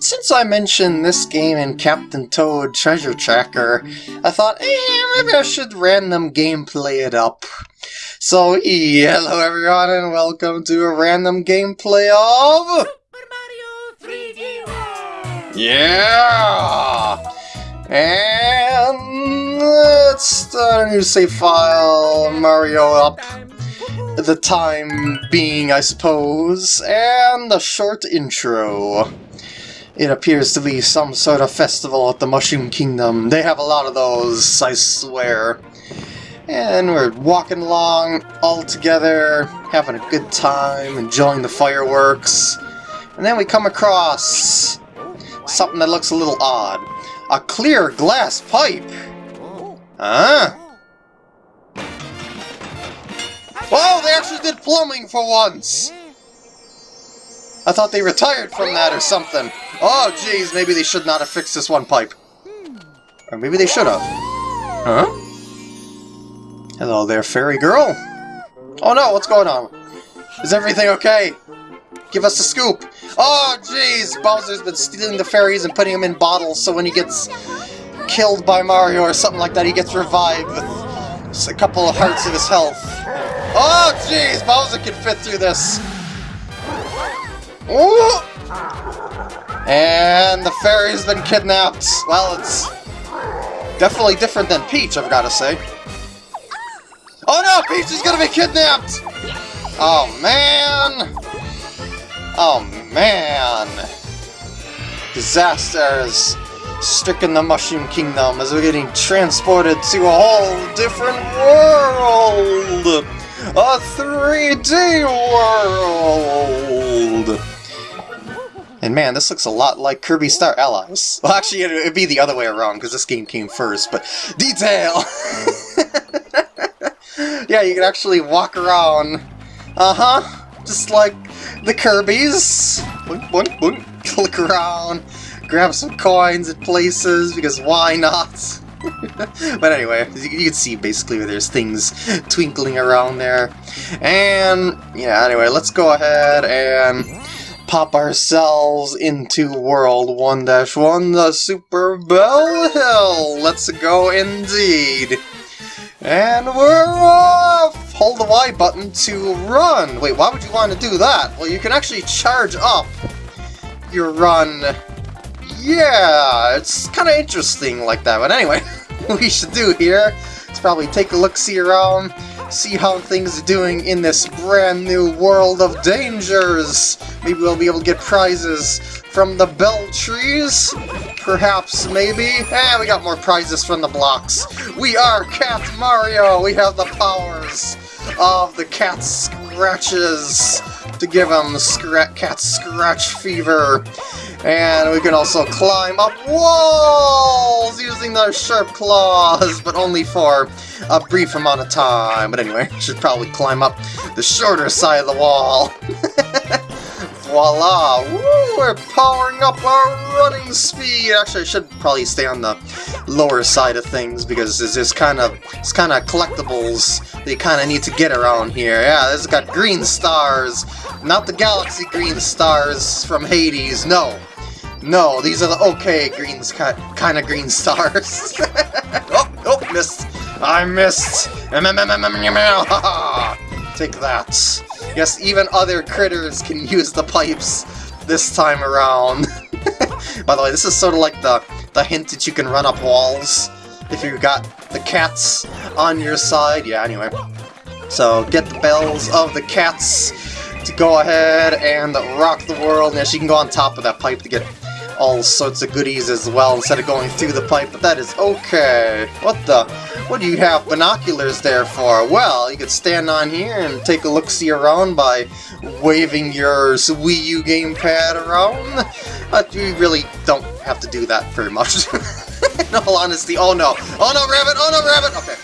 since I mentioned this game in Captain Toad Treasure Tracker, I thought, eh, maybe I should random gameplay it up. So, hello everyone and welcome to a random gameplay of... Super Mario 3D World! Yeah! And let's start a new save file, Mario up. The time being, I suppose, and a short intro. It appears to be some sort of festival at the Mushroom Kingdom. They have a lot of those, I swear. And we're walking along all together, having a good time, enjoying the fireworks. And then we come across something that looks a little odd. A clear glass pipe! Huh? Whoa, they actually did plumbing for once! I thought they retired from that or something. Oh, jeez, maybe they should not have fixed this one pipe. Or maybe they should have. Huh? Hello there, fairy girl. Oh no, what's going on? Is everything okay? Give us a scoop. Oh, jeez, Bowser's been stealing the fairies and putting them in bottles so when he gets killed by Mario or something like that, he gets revived with a couple of hearts of his health. Oh, jeez, Bowser can fit through this. Ooh! And the fairy's been kidnapped. Well, it's definitely different than Peach, I've got to say. Oh no, Peach is gonna be kidnapped! Oh man! Oh man! Disasters stricken the Mushroom Kingdom as we're getting transported to a whole different world! A 3D world! And man, this looks a lot like Kirby Star Allies. Well, actually, it'd be the other way around, because this game came first, but detail! yeah, you can actually walk around. Uh-huh. Just like the Kirby's. Boink, boink, boink. Click around, grab some coins at places, because why not? but anyway, you, you, can see basically where there's things twinkling around there. And, yeah, anyway, let's go ahead and pop ourselves into World 1-1, the Super Bell Hill! Let's go indeed! And we're off! Hold the Y button to run! Wait, why would you want to do that? Well, you can actually charge up your run. Yeah, it's kind of interesting like that, but anyway, what we should do here is probably take a look-see around, see how things are doing in this brand new world of dangers. Maybe we'll be able to get prizes from the bell trees? Perhaps, maybe? Eh, we got more prizes from the blocks. We are Cat Mario! We have the powers of the cat scratches to give him scra cat scratch fever. And we can also climb up walls using the sharp claws, but only for a brief amount of time. But anyway, should probably climb up the shorter side of the wall. Voila! Woo! We're powering up our running speed! Actually, I should probably stay on the lower side of things because there's kind of it's kind of collectibles that you kind of need to get around here. Yeah, this has got green stars, not the galaxy green stars from Hades. No, no, these are the okay greens kind of green stars. oh, oh, missed! I missed! Take that. Yes, even other critters can use the pipes this time around. By the way, this is sort of like the, the hint that you can run up walls if you got the cats on your side. Yeah, anyway. So, get the bells of the cats to go ahead and rock the world. Yes, you can go on top of that pipe to get all sorts of goodies as well instead of going through the pipe, but that is okay. What the? What do you have binoculars there for? Well, you could stand on here and take a look-see around by waving your Wii U gamepad around. But you really don't have to do that very much. In all honesty, oh no. Oh no, rabbit! Oh no, rabbit! Okay.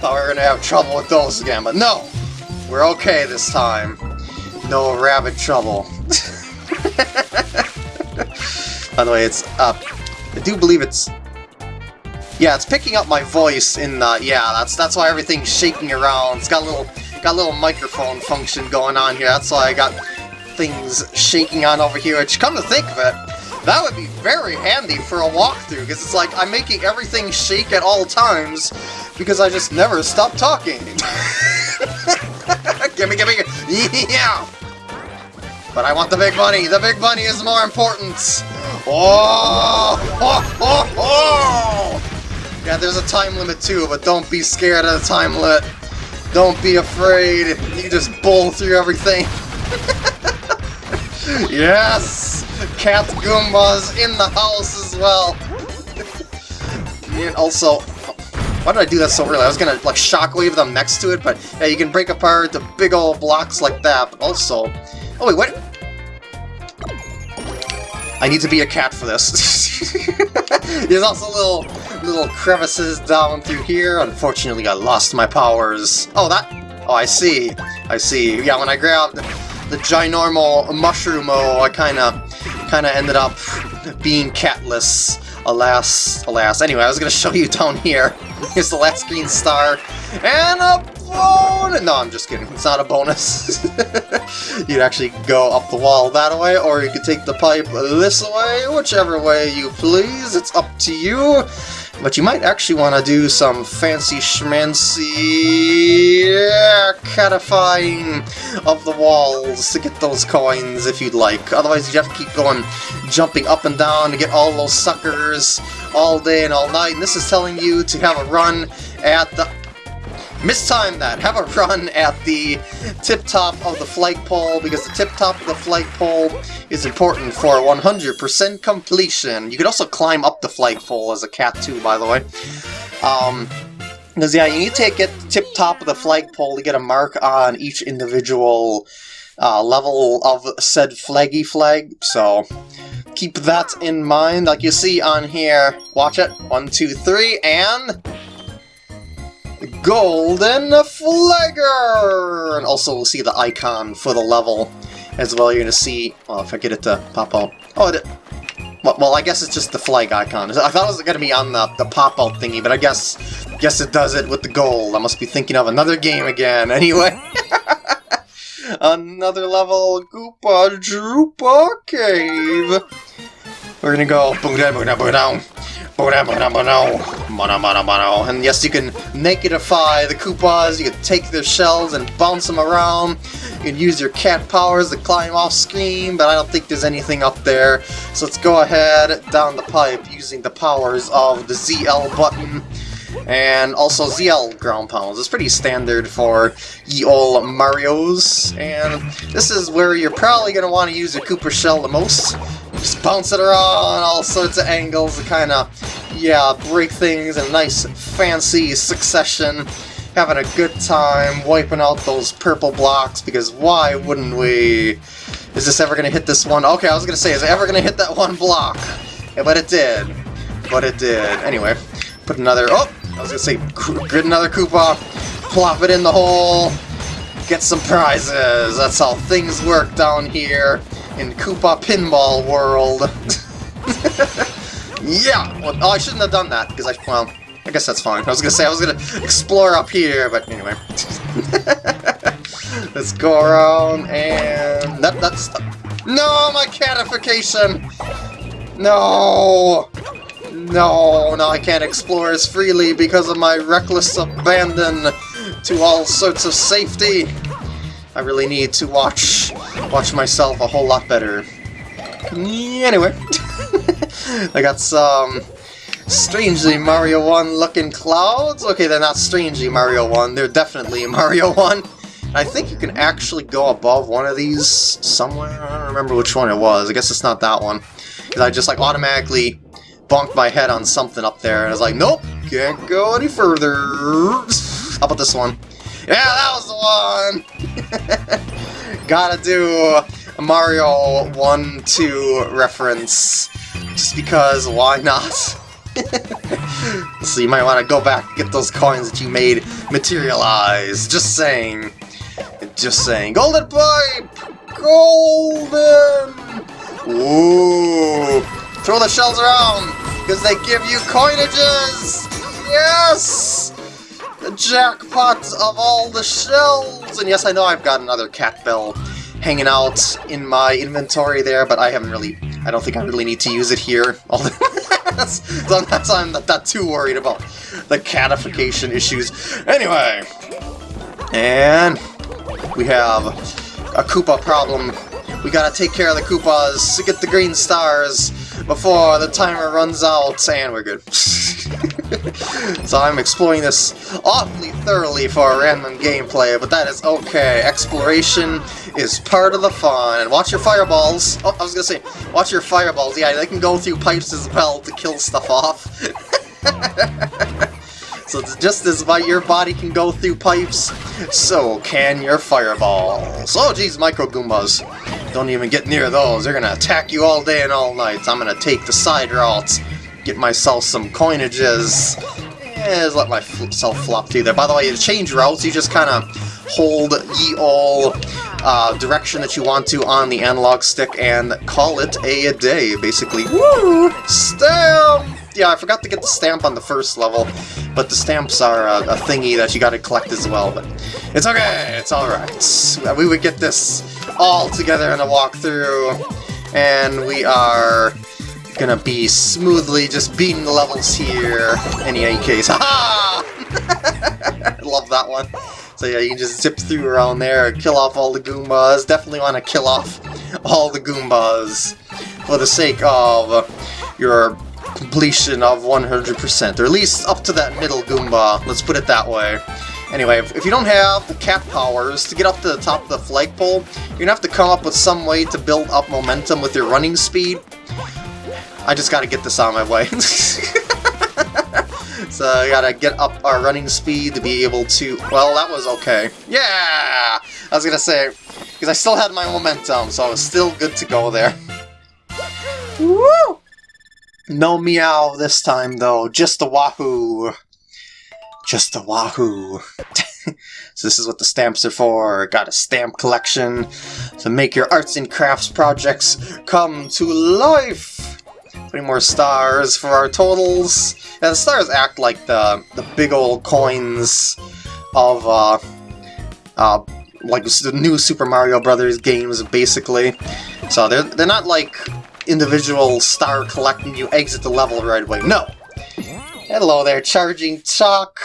Thought we were gonna have trouble with those again, but no! We're okay this time. No rabbit trouble. By the way, it's up. I do believe it's... Yeah, it's picking up my voice in the... Yeah, that's that's why everything's shaking around. It's got a little got a little microphone function going on here. That's why I got things shaking on over here, which, come to think of it, that would be very handy for a walkthrough, because it's like I'm making everything shake at all times, because I just never stop talking. gimme, gimme, yeah! But I want the big money, the big money is more important! Oh! oh, oh, oh! Yeah, there's a time limit too, but don't be scared of the time limit. Don't be afraid, you just bowl through everything. yes! Cat Goombas in the house as well! and also, why did I do that so early? I was gonna, like, shockwave them next to it, but yeah, you can break apart the big old blocks like that, but also... Oh wait, what? I need to be a cat for this. There's also little little crevices down through here. Unfortunately, I lost my powers. Oh, that... Oh, I see. I see. Yeah, when I grabbed the ginormal mushroomo, oh, I kind of kind of ended up being catless. Alas, alas. Anyway, I was going to show you down here. Here's the last green star. And a bonus! No, I'm just kidding. It's not a bonus. You'd actually go up the wall that way, or you could take the pipe this way. Whichever way you please. It's up to you. But you might actually want to do some fancy schmancy catifying of the walls to get those coins if you'd like. Otherwise you'd have to keep going, jumping up and down to get all those suckers all day and all night. And this is telling you to have a run at the mistime that. Have a run at the tip-top of the flagpole, because the tip-top of the flagpole is important for 100% completion. You can also climb up the flagpole as a cat too, by the way. Um, because yeah, you need to get the tip-top of the flagpole to get a mark on each individual uh, level of said flaggy flag, so keep that in mind. Like you see on here, watch it, one, two, three, and Golden Flagger! And also we'll see the icon for the level as well. You're going to see, well, if I get it to pop out. Oh, it, well, I guess it's just the flag icon. I thought it was going to be on the, the pop-out thingy, but I guess guess it does it with the gold. I must be thinking of another game again. Anyway. another level Koopa Troopa Cave. We're gonna go boom down, boom down, boom down. And yes, you can negatify the Koopas, you can take their shells and bounce them around. You can use your cat powers to climb off screen, but I don't think there's anything up there. So let's go ahead down the pipe using the powers of the ZL button and also ZL ground pounds. It's pretty standard for ye old Marios, and this is where you're probably going to want to use your Koopa Shell the most. Just bounce it around all sorts of angles to kind of, yeah, break things in a nice fancy succession. Having a good time wiping out those purple blocks, because why wouldn't we? Is this ever going to hit this one? Okay, I was going to say, is it ever going to hit that one block? Yeah, but it did. But it did. Anyway, put another... Oh! I was gonna say, get another Koopa, plop it in the hole, get some prizes. That's how things work down here in Koopa Pinball World. yeah! Well, oh, I shouldn't have done that, because I, well, I guess that's fine. I was gonna say I was gonna explore up here, but anyway. Let's go around and... That, that's... No, my catification! No! No, no, I can't explore as freely because of my reckless abandon to all sorts of safety. I really need to watch watch myself a whole lot better. Anyway, I got some strangely Mario 1 looking clouds. Okay, they're not strangely Mario 1, they're definitely Mario 1. I think you can actually go above one of these somewhere. I don't remember which one it was. I guess it's not that one. Because I just like automatically bonked my head on something up there, and I was like, nope, can't go any further. How about this one? Yeah, that was the one! Gotta do a Mario 1-2 reference, just because, why not? so you might want to go back and get those coins that you made materialize. Just saying. Just saying. Golden Pipe! Golden! Ooh! Throw the shells around, because they give you coinages! Yes! The jackpot of all the shells! And yes, I know I've got another cat bell hanging out in my inventory there, but I haven't really, I don't think I really need to use it here. so that's why I'm not, not too worried about the catification issues. Anyway, and we have a Koopa problem. We gotta take care of the Koopas to get the green stars before the timer runs out, and we're good. so I'm exploring this awfully thoroughly for a random gameplay, but that is okay. Exploration is part of the fun. And watch your fireballs. Oh, I was gonna say, watch your fireballs. Yeah, they can go through pipes as well to kill stuff off. so just as your body can go through pipes, so can your fireballs. Oh geez, Micro Goombas. Don't even get near those. They're gonna attack you all day and all night. I'm gonna take the side routes, get myself some coinages. Yeah, let myself flop through there. By the way, to change routes, you just kind of hold ye all uh, direction that you want to on the analog stick and call it a, a day, basically. Woo! Stamp! Yeah, I forgot to get the stamp on the first level, but the stamps are a, a thingy that you gotta collect as well, but it's okay, it's alright. We would get this all together in a walkthrough, and we are gonna be smoothly just beating the levels here in any case. Haha! I love that one. So yeah, you can just zip through around there, kill off all the Goombas. Definitely want to kill off all the Goombas for the sake of your completion of 100%, or at least up to that middle Goomba, let's put it that way. Anyway, if, you don't have the cat powers to get up to the top of the flagpole, you're gonna have to come up with some way to build up momentum with your running speed. I just gotta get this on my way. so I gotta get up our running speed to be able to... Well, that was okay. Yeah! I was gonna say, because I still had my momentum, so I was still good to go there. Woo! No meow this time, though. Just a wahoo. Just a wahoo. so this is what the stamps are for. Got a stamp collection to make your arts and crafts projects come to life. Three more stars for our totals. Yeah, the stars act like the the big old coins of uh, uh, like the new Super Mario Brothers games, basically. So they're they're not like individual star collecting you exit the level right away. No. Hello there, Charging Chuck.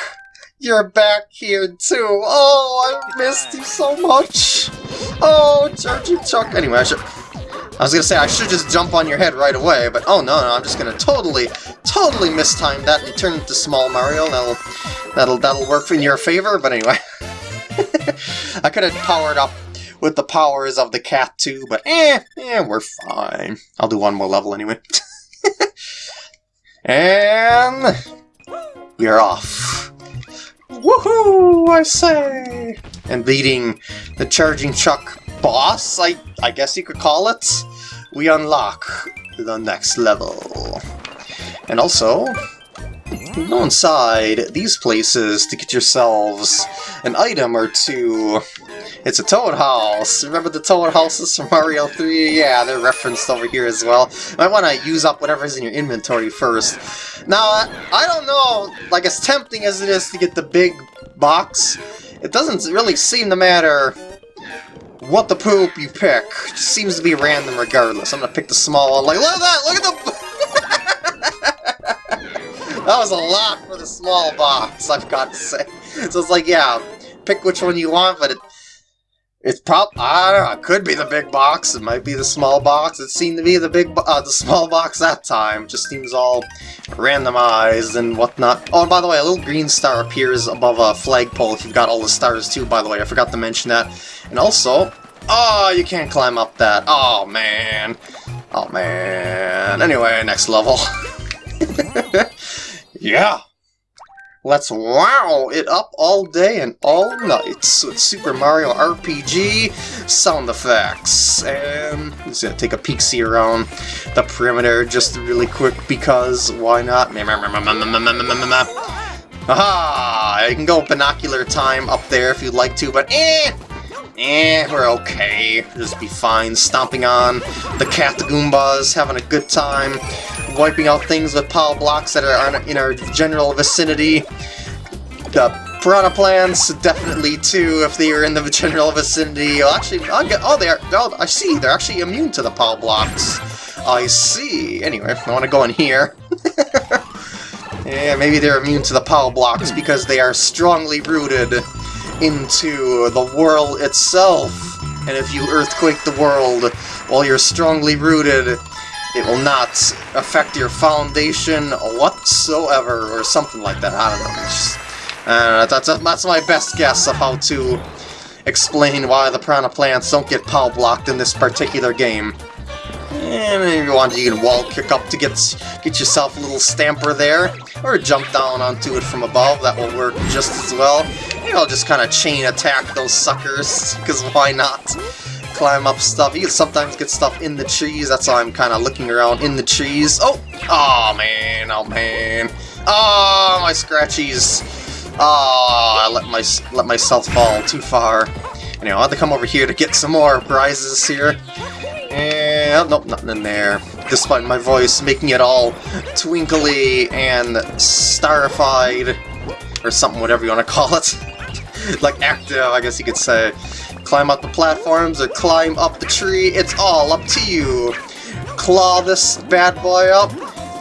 You're back here too. Oh, I missed you so much. Oh, Charging Chuck. Anyway, I should. I was gonna say I should just jump on your head right away, but oh no, no, I'm just gonna totally, totally mistime that and turn into Small Mario. That'll, that'll, that'll work in your favor. But anyway, I could have powered up with the powers of the cat too, but eh, eh, we're fine. I'll do one more level anyway. and we are off. Woohoo, I say! And beating the Charging Chuck boss, I, I guess you could call it, we unlock the next level. And also, go inside these places to get yourselves an item or two. It's a Toad House! Remember the Toad Houses from Mario 3? Yeah, they're referenced over here as well. Might want to use up whatever's in your inventory first. Now, I don't know, like as tempting as it is to get the big box, it doesn't really seem to matter what the poop you pick. It seems to be random regardless. I'm gonna pick the small one. Like, look at that! Look at the... that was a lot for the small box, I've got to say. So it's like, yeah, pick which one you want, but it, it's prob I don't know, it could be the big box, it might be the small box. It seemed to be the big uh, the small box that time. It just seems all randomized and whatnot. Oh, and by the way, a little green star appears above a flagpole if you've got all the stars too, by the way. I forgot to mention that. And also, oh, you can't climb up that. Oh, man. Oh, man. Anyway, next level. yeah. Let's wow it up all day and all night with Super Mario RPG sound effects. And I'm just gonna take a peek see around the perimeter just really quick because why not? Aha! You can go binocular time up there if you'd like to, but eh! Eh, we're okay. Just be fine stomping on the cat Goombas, having a good time wiping out things with power blocks that are in our general vicinity. The Piranha plants, definitely too, if they are in the general vicinity. Well, actually, I'll get, oh, they're, oh, I see, they're actually immune to the power blocks. I see. Anyway, I want to go in here. yeah, maybe they're immune to the power blocks because they are strongly rooted into the world itself. And if you earthquake the world while you're strongly rooted, it will not affect your foundation whatsoever, or something like that. I don't know. Just, uh, that's, that's my best guess of how to explain why the piranha plants don't get power blocked in this particular game. And if you want, you can wall kick up to get get yourself a little stamper there, or jump down onto it from above. That will work just as well. Maybe I'll just kind of chain attack those suckers, because why not? Climb up stuff. You can sometimes get stuff in the trees. That's why I'm kind of looking around in the trees. Oh! Oh, man. Oh, man. Oh, my scratchies. Oh, I let, my, let myself fall too far. Anyway, I'll have to come over here to get some more prizes here. And, nope, nothing in there. Despite my voice making it all twinkly and starified, or something, whatever you want to call it. like active, I guess you could say. Climb up the platforms or climb up the tree, it's all up to you. Claw this bad boy up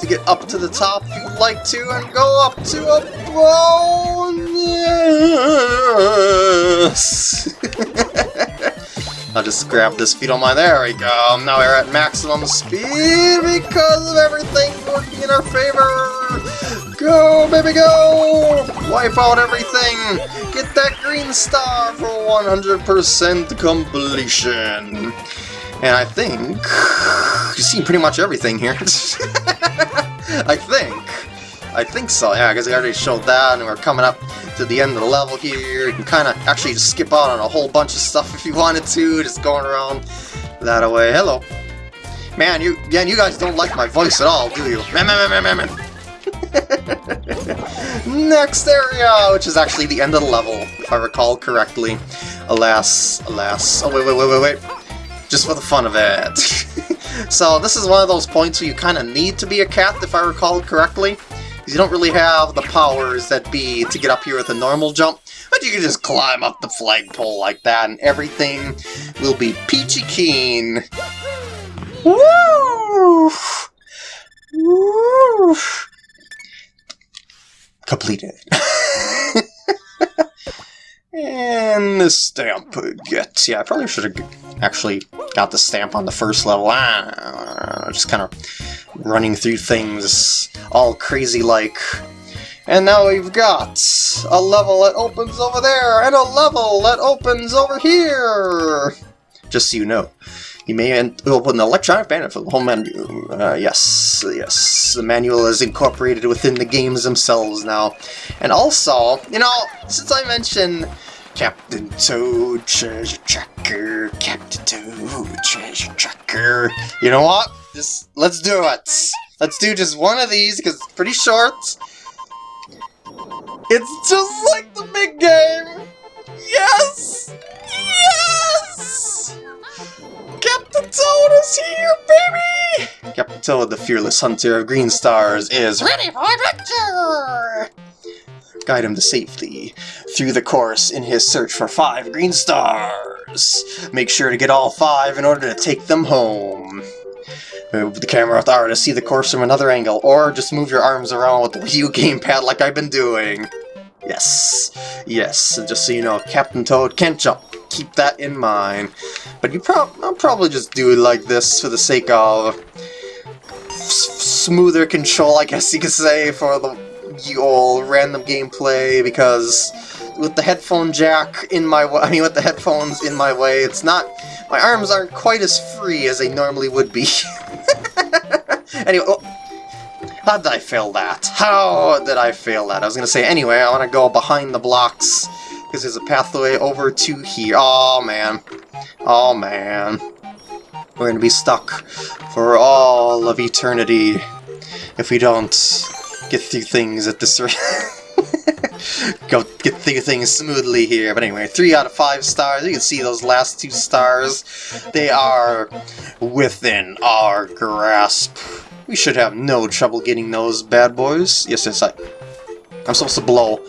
to get up to the top if you'd like to, and go up to a bonus! I'll just grab this if on don't. There we go. Now we're at maximum speed because of everything working in our favor. Go, baby, go! Wipe out everything. Get that green star for 100% completion. And I think you've seen pretty much everything here. I think. I think so, yeah, because I already showed that, and we're coming up to the end of the level here. You can kind of actually just skip out on a whole bunch of stuff if you wanted to, just going around that away. Hello. Man, you man, you guys don't like my voice at all, do you? Man, man, man, man, man. Next area, which is actually the end of the level, if I recall correctly. Alas, alas. Oh, wait, wait, wait, wait, wait. Just for the fun of it. so this is one of those points where you kind of need to be a cat, if I recall correctly Because you don't really have the powers that be to get up here with a normal jump, but you can just climb up the flagpole like that and everything will be peachy keen. Woo! Woo! Completed. and the stamp gets, yeah, I probably should have actually got the stamp on the first level. Ah, just kind of running through things all crazy like. And now we've got a level that opens over there, and a level that opens over here! Just so you know. You may open the electronic banner for the whole menu. Uh, yes, yes, the manual is incorporated within the games themselves now. And also, you know, since I mentioned Captain Toad Treasure Tracker, Captain Toad Treasure Tracker, you know what? Just, let's do it. Let's do just one of these, because it's pretty short. It's just like the big game! Yes! Yes! Captain Toad is here, baby! Captain Toad, the fearless hunter of green stars, is ready for adventure! Guide him to safety through the course in his search for five green stars. Make sure to get all five in order to take them home. Move the camera with R to see the course from another angle, or just move your arms around with the Wii U gamepad like I've been doing. Yes, yes, just so you know, Captain Toad can't jump. Keep that in mind. But you I'll probably just do it like this for the sake of smoother control, I guess you could say, for the old random gameplay, because with the headphone jack in my way, I mean with the headphones in my way, it's not, my arms aren't quite as free as they normally would be. anyway, oh, how did I fail that? How did I fail that? I was going to say, anyway, I want to go behind the blocks, because there's a pathway over to here. Oh, man. Oh, man. We're to be stuck for all of eternity if we don't get through things at this rate. Go get through things smoothly here. But anyway, 3 out of 5 stars. You can see those last two stars. They are within our grasp. We should have no trouble getting those bad boys. Yes, yes, I... I'm supposed to blow.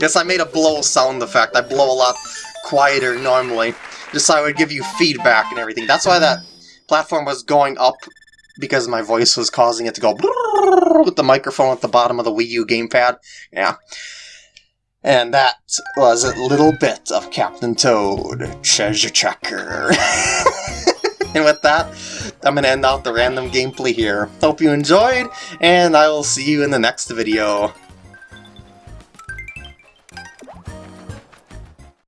Yes, I made a blow sound effect. I blow a lot quieter normally, just so I would give you feedback and everything. That's why that platform was going up, because my voice was causing it to go with the microphone at the bottom of the Wii U gamepad. Yeah. And that was a little bit of Captain Toad Treasure Tracker. and with that, I'm going to end out the random gameplay here. Hope you enjoyed, and I will see you in the next video.